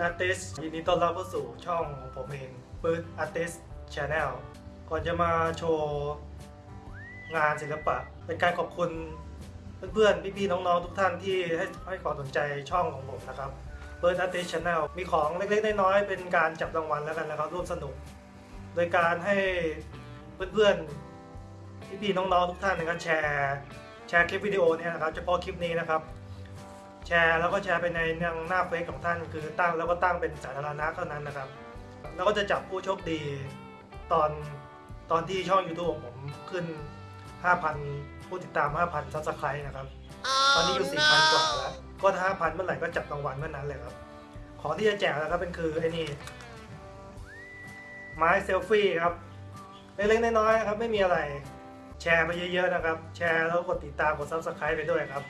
Artist ยินดีต้อนรับเข้าสู่ช่องของผมเองปื๊ด Artist Channel ก่อนจะมาโชว์งานศิลปะ เป็นการขอบคุณเพื่อนๆ พี่ๆ น้องๆ ทุกท่านที่ให้ให้ความสนใจช่องของผมนะครับเ i ิดอาร์ติสชาแนลมีของเล็กๆ น้อยๆ เป็นการจับรางวัลแล้วกันนะครับร่วมสนุก โดยการให้เพื่อนๆ พี่ๆ น้องๆ ทุกท่านนะครับแชร์แชร์คลิปวิดีโอเนี่ยนะครับเฉพาะคลิปนี้นะครับ แชร์แล้วก็แชร์ไปในหน้าเฟซของท่าน คือตั้งแล้วก็ตั้งเป็นสาธารณะเท่านั้นนะครับ แล้วก็จะจับผู้โชคดีตอนตอนที่ช่อง YouTube ของผมขึ้น 5,000 ผู้ติดตาม 5,000 subscribe นะครับ ตอนนี้อยู่ 4,000 กว่าแล้ว ก็ถ้า5,000 เมื่อไหร่ก็จับรางวัลเมื่อนั้นเลยครับ ของที่จะแจกนะครับเป็นคือไอ้นี่ไม้เซลฟี่ครับเล็กๆน้อยๆครับไม่มีอะไร แชร์มาเยอะๆนะครับ แชร์แล้วกดติดตามกด Subscribe ไปด้วยครับ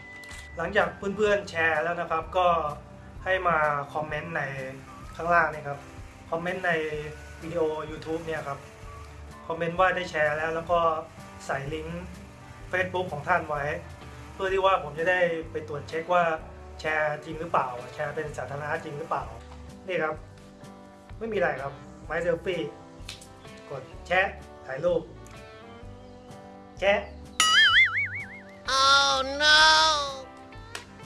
หลังจากเพื่อนๆแชร์แล้วนะครับ ก็ให้มาคอมเมนต์ในข้างล่างนี่ครับคอมเมนต์ในวิดีโอ YouTube เนี่ยครับคอมเมนต์ว่าได้แชร์แล้ว แล้วก็ใส่ลิงก์ Facebook ของท่านไว้ เพื่อที่ว่าผมจะได้ไปตรวจเช็คว่าแชร์จริงหรือเปล่า แชร์เป็นสาธารณะจริงหรือเปล่านี่ครับ ไม่มีอะไรครับไม้เซลฟี่กดแชะถ่ายรูปแชะ Oh no!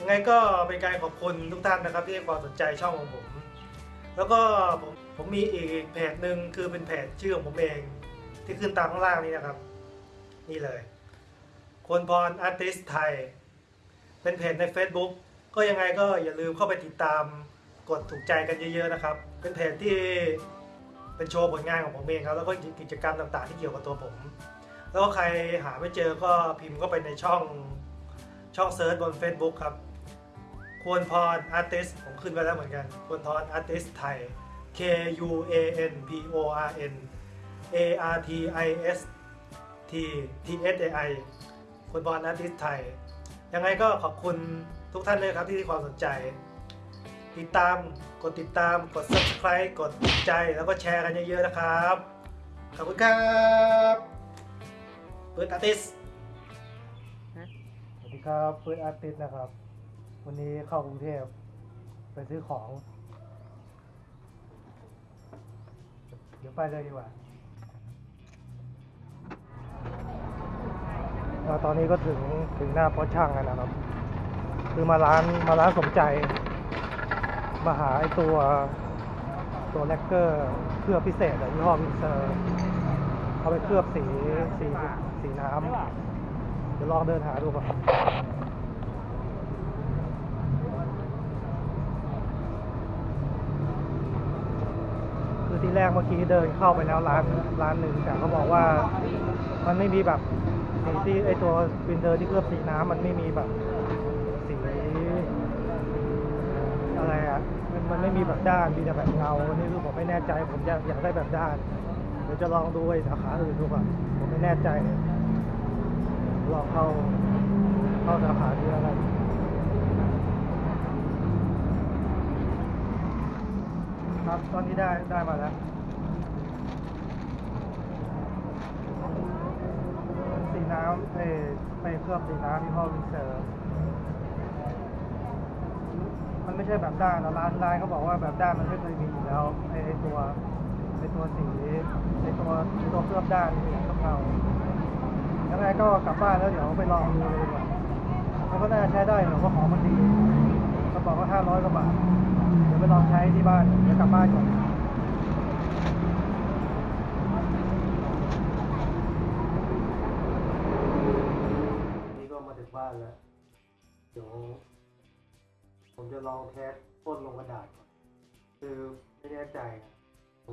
ยังไงก็เป็นการขอบคุณทุกท่านนะครับที่ให้ความสนใจช่องของผม แล้วก็ผมผมมีอีกเพจหนึ่งคือเป็นเพจชื่อของผมเอง ที่ขึ้นตามข้างล่างนี้นะครับ นี่เลย คนพรอาร์ติสไทย เป็นเพจใน Facebook ก็ยังไงก็อย่าลืมเข้าไปติดตามกดถูกใจกันเยอะๆนะครับ เป็นเพจที่เป็นโชว์ผลงานของผมเองครับแล้วก็กิจกรรมต่างๆ ที่เกี่ยวกับตัวผม แล้วก็ใครหาไม่เจอก็พิมพ์เข้าไปในช่องช่อง search บน Facebook ครับ ควรพร Artist ผมขึ้นไปแล้วเหมือนกันควรพรอาร์ติสไทย K U A N P O R N A R T I S T T S A I ควรพร Artist ไทย ยังไงก็ขอบคุณทุกท่านเลยครับที่ให้ความสนใจ ติดตามกดติดตามกด subscribe กดติดใจแล้วก็แชร์กันเยอะๆนะครับ ขอบคุณครับปื๊ด Artist สวัสดีครับเฟิร์สอาร์ติสนะครับ วันนี้เข้ากรุงเทพไปซื้อของ เดี๋ยวไปเลยดีกว่าตอนนี้ก็ถึงถึงหน้าพ่อช่างแล้วนะครับ คือมาร้านมาร้านสมใจ มาหาไอตัวตัวแลกเกอร์เคลือบพิเศษอะยี่ห้อมินเซอร์เอาไปเคลือบสีสีสีน้ำเดี๋ยวลองเดินหาดูก่อนคือที่ แรกเมื่อกี้เดินเข้าไปแล้วร้านร้านหนึ่งแต่เขาบอกว่ามันไม่มีแบบสีที่ไอตัววินเดอร์ที่เคลือบสีน้ำมันไม่มีแบบสีอะไรอะมันมันไม่มีแบบด้านมีแต่แบบเงาอันนี่คือผมไม่แน่ใจผมอยากอยากได้แบบด้านเดี๋ยวจะลองดูไอ้สาขาอื่นดูก่อนผมไม่แน่ใจลองเข้าเข้าสาขาที่อะไร ครับ ตอนนี้ได้ได้มาแล้วสีน้ำเอไปเคลือบสีน้ำที่ห้อวินเซอร์มันไม่ใช่แบบด้านนะร้านร้านเขาบอกว่าแบบด้านมันไม่เคยมีอยู่แล้วไอตัวไอตัวสีไอตัวตัวเคลือบด้านนี่ต้องเอายังไงก็กลับบ้านแล้วเดี๋ยวไปลองดูเลยดีกว่ามันก็น่าใช้ได้หรอกเพราของมันดี บอกก็ห้าร้อยกว่าบาท เดี๋ยวไปลองใช้ที่บ้าน เดี๋ยวกลับบ้านก่อนนี่ก็มาถึงบ้านแล้ว เดี๋ยวผมจะลองแคสพ่นลงกระดาษก่อน คือไม่แน่ใจอะผ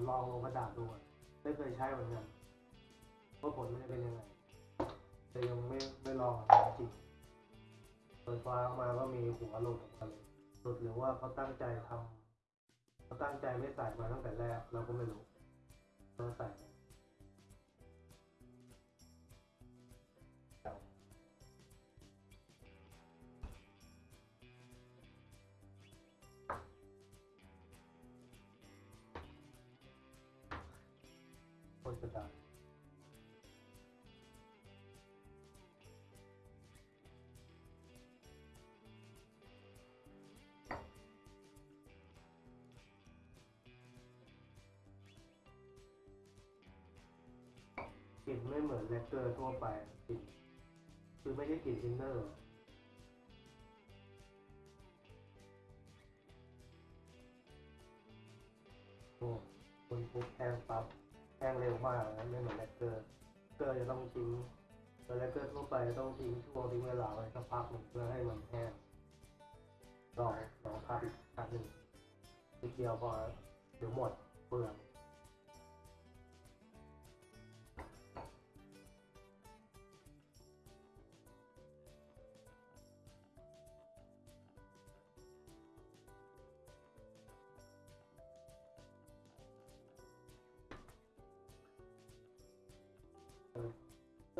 มลองลงกระดาษดูก่อนไม่เคยใช้เหมือนกันว่าผลมันจะเป็นยังไง แต่ยังไม่ไม่ลองจริง เปิดฟ้าออกมาก็มีหัวหลุดออกมาเลยหลุดหรือว่าเขาตั้งใจทำเขาตั้งใจไม่ใส่มาตั้งแต่แรกเราก็ไม่รู้เราใส่ ลิ่นไม่เหมือนแลกเกอร์ทั่วไปกลิ่นคือไม่ใช่กลิ่นทินเนอร์โอ้พ่นปุ๊บแห้งปั๊บแห้งเร็วมากนะไม่เหมือนแลกเกอร์เกอร์จะต้องทิ้งแต่แลกเกอร์ทั่วไปต้องทิ้งช่วงทิ้งเวลาไว้สักพักหนึ่งเพื่อให้มันแห้งลองลองพักอีกครั้งหนึ่งนิดเดียวพอเดี๋ยวหมดเปลือง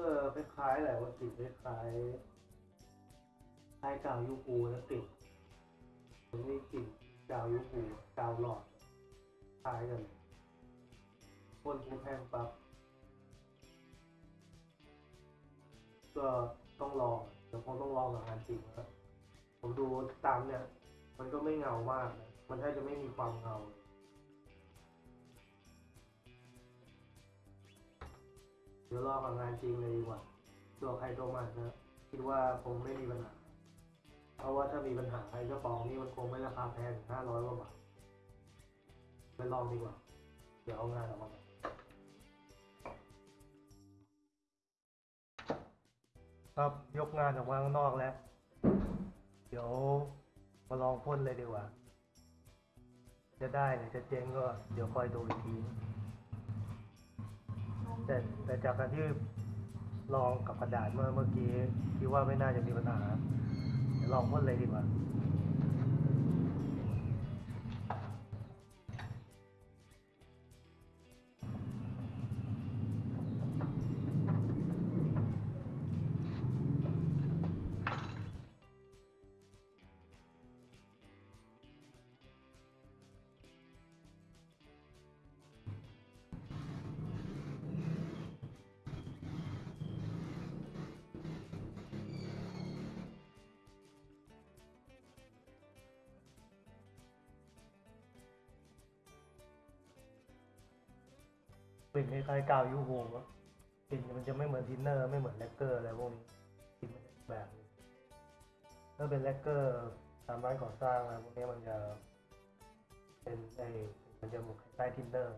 เออคล้ายๆแหละว่ากลิ่นคล้ายๆคล้ายกาวยูปูแล้วกลิ่นมันนี่กลิ่นกาวยูปูกาวหลอดคล้ายกันพ่นผู้แห้งปั๊บก็ต้องลองเดี๋ยวคงต้องลองกับงานจริงนะครับผมดูตามเนี่ย มันก็ไม่เงามากนะมันแทบจะไม่มีความเงาเลย ดี๋ยวรอกับงานจริงเลยดีกว่าตัวใครตัวมันนะคิดว่าคงไม่มีปัญหา เพราะว่าถ้ามีปัญหาไอ้กระป๋องนี่มันคงไม่ราคาแพงห้าร้อยกว่าบาทไปลองดีกว่า เดี๋ยวเอางานออกมาครับยกงานออกมาข้างนอกแล้ว เดี๋ยวมาลองพ่นเลยดีกว่า จะได้หรือจะเจ๊งก็เดี๋ยวคอยดูอีกที แต่แต่จากการที่ลองกับกระดาษเมื่อเมื่อกี้คิดว่าไม่น่าจะมีปัญหาลองพ่นเลยดีกว่า กลิ่นคล้ายๆกาว UHU อะกลิ่นมันจะไม่เหมือนทินเนอร์ไม่เหมือนแลกเกอร์อะไรพวกนี้กลิ่นมันจะอีกแบบนึงถ้าเป็นแลกเกอร์ตามร้านก่อสร้างอะไรพวกนี้มันจะเป็นไอมันจะเหมือนคล้ายๆทินเนอร์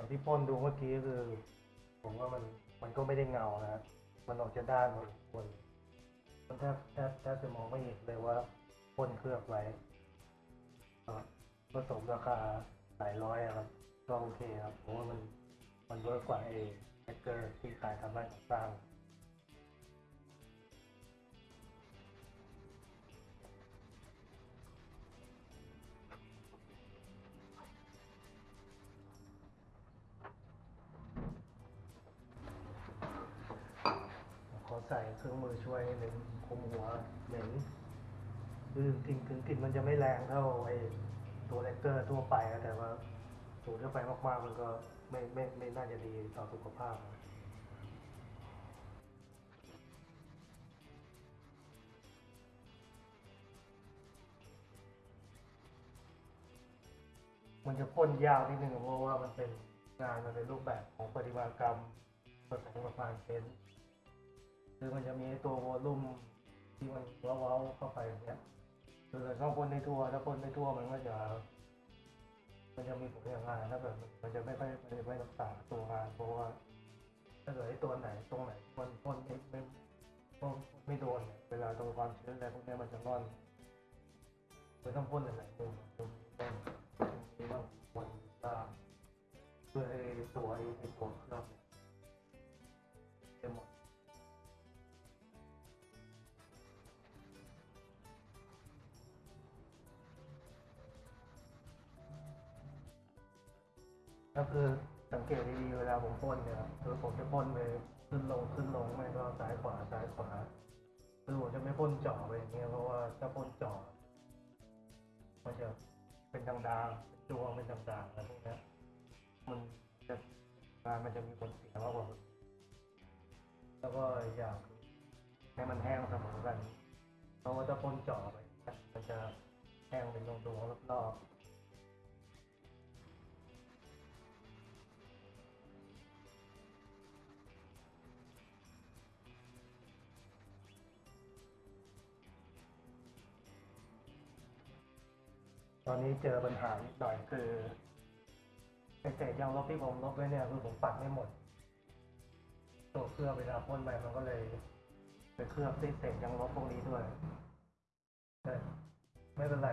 อย่างที่พ่นดูเมื่อกี้คือ ผมว่ามันมันก็ไม่ได้เงานะ มันออกจะด้านหมดคนมันแทบแทบแทบจะมองไม่เห็นเลยว่าพ่นเคลือบไว้ก็ผสมราคาหลายร้อยอะครับ ก็โอเคครับ เพราะว่ามันมัน work กว่าไอ้แลกเกอร์ที่ขายตามร้านก่อสร้าง เครื่องมือช่วยนิดนึงคุมหัวเหม็นคือกลิ่นถึงกลิ่นมันจะไม่แรงเท่าไอ้ตัวแลกเกอร์ทั่วไปอะแต่ว่าสูดเข้าไปมากๆมันก็ไม่ไม่ไม่น่าจะดีต่อสุขภาพมันจะพ่นยาวนิดนึงเพราะว่ามันเป็นงานมันเป็นรูปแบบของปฏิมากรรมผสมกับงานเพ้นท์ คือมันจะมีตัววอลลุ่มที่มันเว้าๆเข้าไปอย่างเนี่ยคือถ้าพ่นในทั่วถ้าพ่นในทั่วมันก็จะ มันจะมีผลอย่างงานถ้าแบบมันจะไม่ค่อยมันจะไม่รักษาตัวงานเพราะว่า ถ้าเกิดไอ้ตัวไหนตรงไหนมันพ่นไม่ไม่ไม่โดนเวลาตรงความชื้นอะไรพวกนี้มันจะร่อนมันต้องพ่นหลายมุมมุมต้นนี้ต้องพ่นตามเพื่อให้ตัวไอ้ตัวเคลือบ ก็คือสังเกตดีๆเวลาผมพ่นเนี่ยครับคือผมจะพ่นไปขึ้นลงขึ้นลงไม่ก็ซ้ายขวาซ้ายขวาคือผมจะไม่พ่นเจ่อไปอย่างเงี้ยเพราะว่าถ้าพ่นเจ่อมันจะเป็นด่างๆเป็นดวงเป็นด่างๆอะไรพวกนี้มันจะงานมันจะมีผลเสียมากกว่าแล้วก็อยางคือให้มันแห้งเสมอกันเพราะว่าถ้าพ่นเจ่อไปมันจะแห้งเป็นดวงๆรอบๆ อนนี้เจอปัญหานิดหน่อยคือไอเศษยางลบที่ผมลบไว้เนี่ยคือผมปัดไม่หมด ตัวเคลือบเวลาพ่นไปมันก็เลยไปเคลือบด้วยเศษยางลบพวกนี้ด้วยแต่ไม่เป็นไร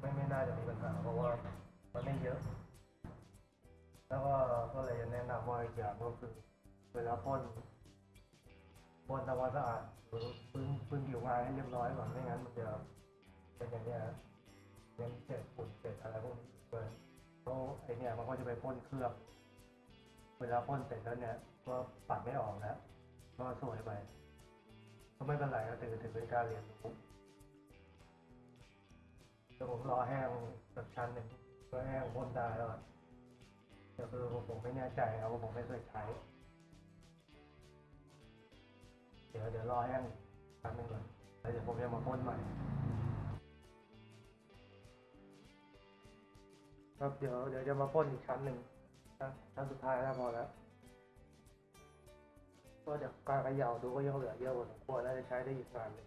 ไม่ไม่น่าจะมีปัญหาเพราะว่ามันไม่เยอะ แล้วก็ก็เลยจะแนะนำว่าอีกอย่างก็คือเวลาพ่นพ่นทำความสะอาดหรือพื้นพื้นผิวงานให้เรียบร้อยก่อนไม่งั้นมันจะเป็นอย่างนี้ครับ ยังเศษฝุ่นเศษอะไรพวกนี้ด้วยเพราะไอเนี่ยมันก็จะไปพ่นเคลือบเวลาพ่นเสร็จแล้วเนี่ย ก็ปัดไม่ออกแล้วก็สวยไปก็ไม่เป็นไรก็ถือถือเป็นการเรียนรู้เดี๋ยวผมรอแห้งสักชั้นหนึ่งก็แห้งพ่นได้แล้วแต่คือผมผมไม่แน่ใจครับว่าผมไม่เคยใช้เดี๋ยวเดี๋ยวรอแห้งชั้นหนึ่งก่อนแล้วเดี๋ยวผมจะมาพ่นใหม่ ครับเดี๋ยวเดี๋ยวจะมาพ่นอีกชั้นหนึ่งนะชั้นสุดท้ายแล้วพอแล้วก็จากการเขย่าดูก็ยังเหลือเยอะพอสมควรน่าจะใช้ได้อีกนานเลย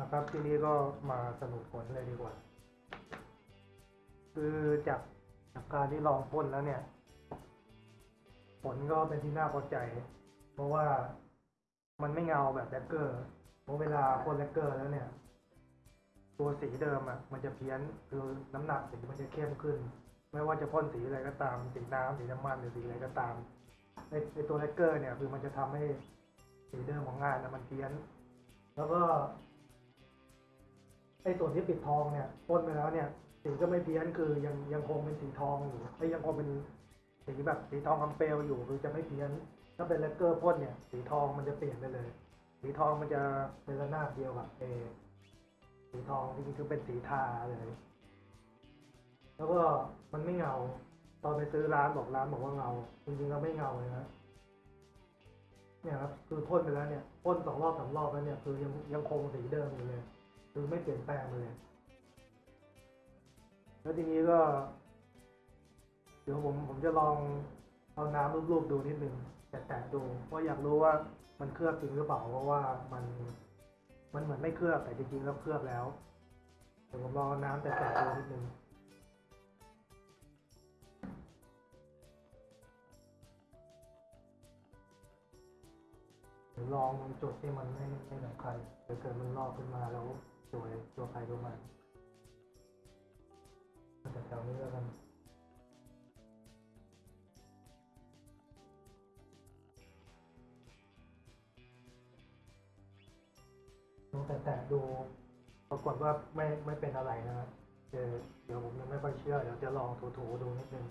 นะครับ ทีนี้ก็มาสรุปผลเลยดีกว่า คือจากจากการที่ลองพ่นแล้วเนี่ย ผลก็เป็นที่น่าพอใจ เพราะว่ามันไม่เงาแบบแลกเกอร์เพราะเวลาพ่นแลกเกอร์แล้วเนี่ย ตัวสีเดิมอะมันจะเพี้ยนคือน้ำหนักสีมันจะเข้มขึ้น ไม่ว่าจะพ่นสีอะไรก็ตามสีน้ำสีน้ำมันหรือสีอะไรก็ตามในในตัวแลกเกอร์เนี่ยคือมันจะทำให้สีเดิมของงานนะมันเพี้ยน แล้วก็ ไอ้ส่วนที่ปิดทองเนี่ยพ่นไปแล้วเนี่ยสีก็ไม่เพี้ยนคือยังยังคงเป็นสีทองอยู่ไอ้ยังคงเป็นสีแบบสีทองคำเปลวอยู่คือจะไม่เพี้ยน ถ้าเป็นแลกเกอร์พ่นเนี่ย สีทองมันจะเปลี่ยนไปเลย สีทองมันจะเป็นระนาบเดียวกับเอสีทองจริงๆคือเป็นสีทาเลย แล้วก็มันไม่เงา ตอนไปซื้อร้านบอกร้านบอกว่าเงา จริงๆแล้วไม่เงาเลยนะเนี่ยครับคือพ่นไปแล้วเนี่ยพ่นสองรอบสามรอบแล้วเนี่ยคือยังยังคงสีเดิมอยู่เลย คือไม่เปลี่ยนแปลงเลย แล้วทีนี้ก็ เดี๋ยวผมผมจะลองเอาน้ำรูปๆดูนิดนึงแตะๆดูเพราะอยากรู้ว่ามันเคลือบจริงหรือเปล่าเพราะว่ามันมันเหมือนไม่เคลือบแต่จริงๆแล้วเคลือบแล้วเดี๋ยวผมลองน้ำแตะๆดูนิดนึงลองจุดที่มันไม่ไม่สำคัญเดี๋ยวเกิดมันลอกขึ้นมาแล้ว สวยตัวใครตัวมันแต่แถวนี้แล้วกันลองแตะๆดูปรากฏว่าไม่ไม่เป็นอะไรนะเดี๋ยวเดี๋ยวผมยังไม่ค่อยเชื่อ เดี๋ยวจะลองถูๆดูนิดนึง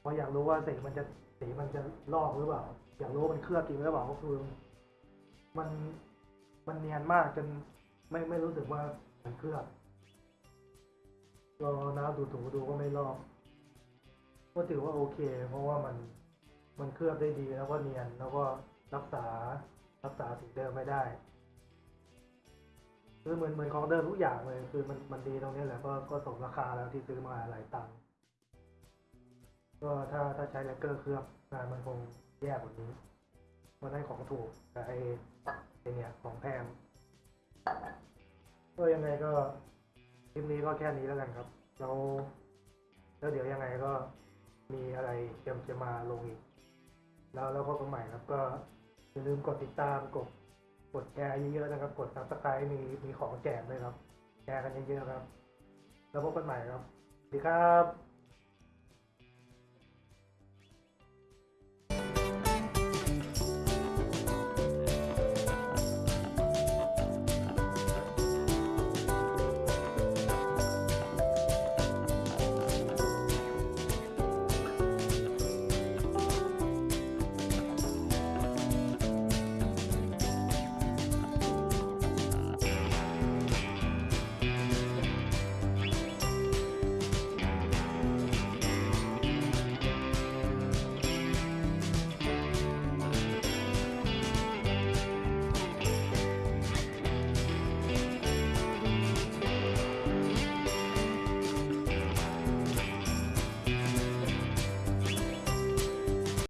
เพราะอยากรู้ว่าสีมันจะสีมันจะลอกหรือเปล่า อยากรู้ว่ามันเคลือบจริงหรือเปล่าก็คือ มันมันเนียนมากจน ไม่ไม่รู้สึกว่ามันเคลือบลองเอน้ำดูถูดูก็ไม่ลอก ก็ถือว่าโอเค เพราะว่ามันมันเคลือบได้ดีแล้วก็เนียนแล้วก็รักษารักษาสีเดิมไม่ได้คือเหมือนเหมือนของเดิมทุกอย่างเลยคือมันมันดีตรงนี้แหละก็ก็สมราคาแล้วที่ซื้อมาหลายตังค์ก็ถ้าถ้าใช้แลกเกอร์เคลือบงานมันคงแย่กว่านี้เพราะนั่นของถูกแต่ไอ้ไอ้เนี่ยของแพง ก็ยังไงก็คลิปนี้ก็แค่นี้แล้วกันครับ แล้วแล้วเดี๋ยวยังไงก็มีอะไรเตรียมจะมาลงอีก แล้วแล้วพบกันใหม่ครับ ก็อย่าลืมกดติดตามกดกดแชร์เยอะๆนะครับ กด subscribe มีมีของแจกด้วยครับ แชร์กันเยอะๆครับ แล้วพบกันใหม่ครับสวัสดีครับ